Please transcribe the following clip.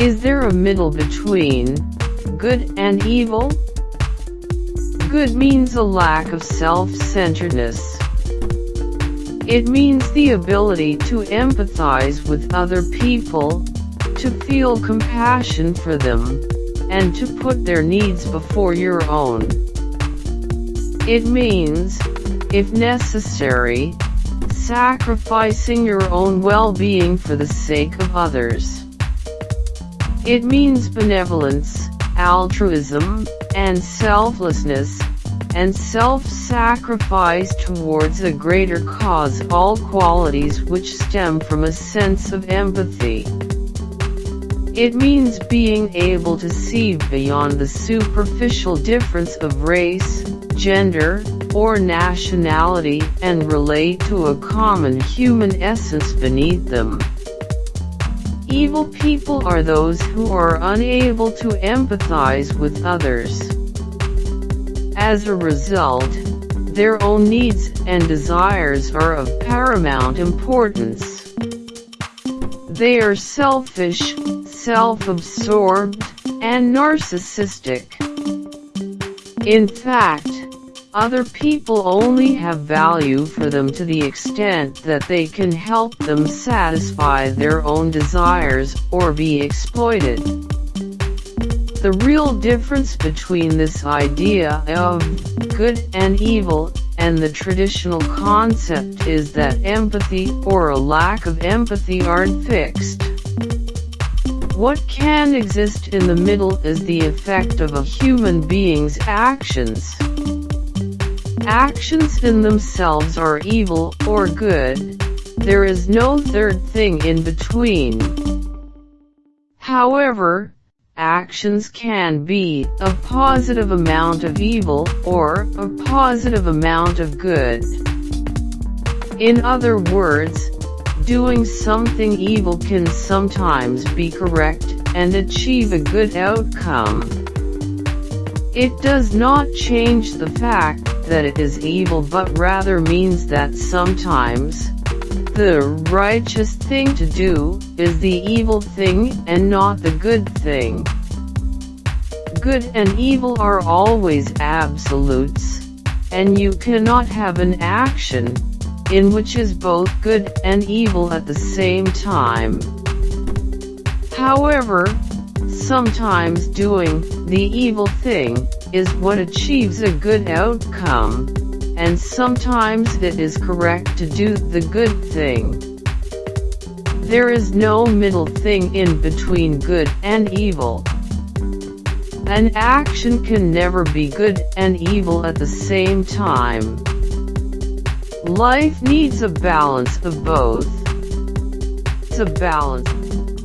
a middle between good and evil? Good means a lack of self-centeredness. It means the ability to empathize with other people, to feel compassion for them, and to put their needs before your own. It means, if necessary, sacrificing your own well-being for the sake of others. It means benevolence, altruism, and selflessness, and self-sacrifice towards a greater cause all qualities which stem from a sense of empathy. It means being able to see beyond the superficial difference of race, gender, or nationality and relate to a common human essence beneath them. Evil people are those who are unable to empathize with others. As a result, their own needs and desires are of paramount importance. They are selfish, self-absorbed, and narcissistic. In fact, other people only have value for them to the extent that they can help them satisfy their own desires or be exploited. The real difference between this idea of good and evil and the traditional concept is that empathy or a lack of empathy aren't fixed. What can exist in the middle is the effect of a human being's actions. Actions in themselves are evil or good, there is no third thing in between. However, actions can be a positive amount of evil or a positive amount of good. In other words, doing something evil can sometimes be correct and achieve a good outcome. It does not change the fact that it is evil but rather means that sometimes, the righteous thing to do, is the evil thing and not the good thing. Good and evil are always absolutes, and you cannot have an action, in which is both good and evil at the same time. However, sometimes doing the evil thing is what achieves a good outcome, and sometimes it is correct to do the good thing. There is no middle thing in between good and evil. An action can never be good and evil at the same time. Life needs a balance of both. It's a balance.